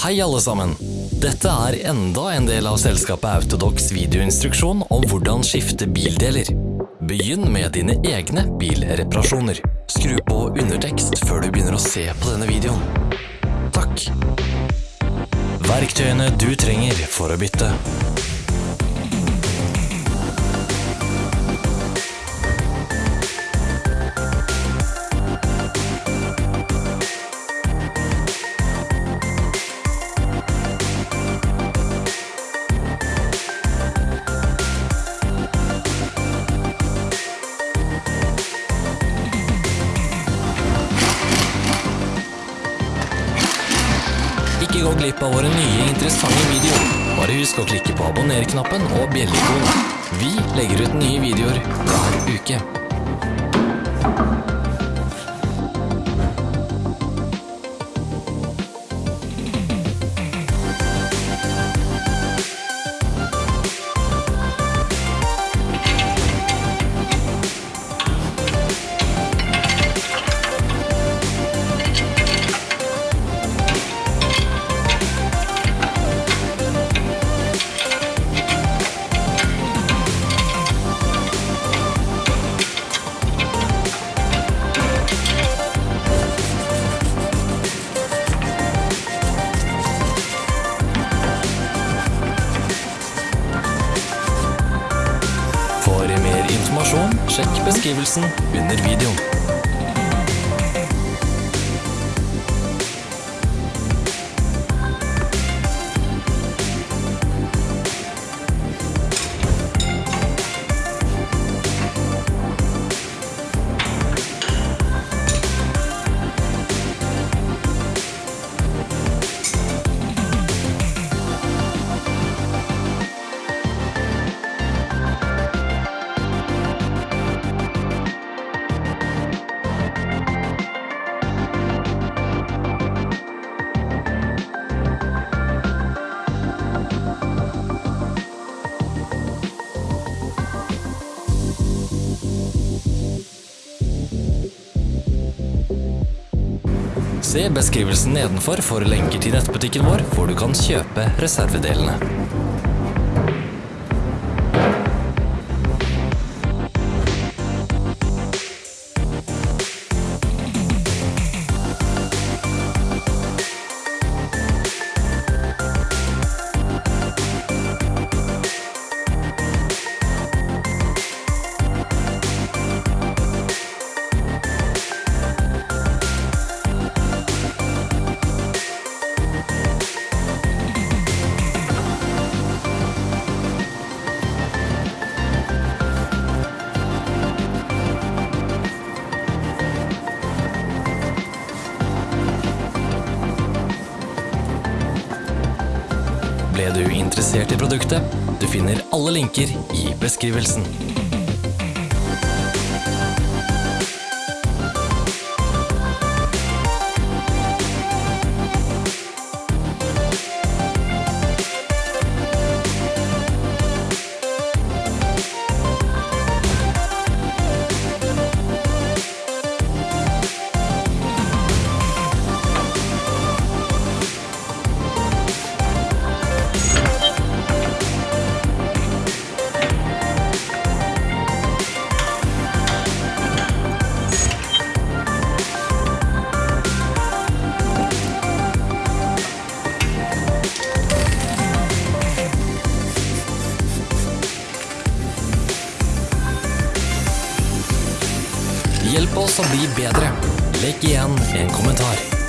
Hei alle sammen! Dette er enda en del av selskapet Autodox videoinstruksjon om hvordan skifte bildeler. Begynn med dine egne bilreparasjoner. Skru på undertekst før du begynner å se på denne videoen. Takk! Verktøyene du trenger for å bytte. Glipp av våre nye interessante videoer. Bare husk å klikke på abonner-knappen og bjellikonen. Vi legger ut nye videoer hver uke. Sjekk beskrivelsen under videoen. Se beskrivelsen nedenfor for lenker til nettbutikken vår, hvor du kan kjøpe reservedelene. Ble du interessert i produktet? Du finner alle linker i beskrivelsen. Oss å bli bedre. Legg igjen en kommentar.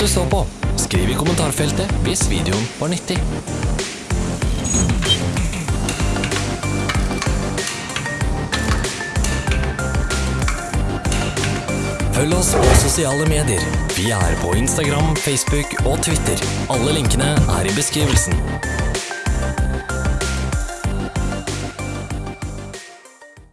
Du så på. Skriv i kommentarfeltet hvis videoen var nyttig. Følg oss på sosiale medier. Vi er på Instagram, Facebook og Twitter. Alle linkene er i beskrivelsen.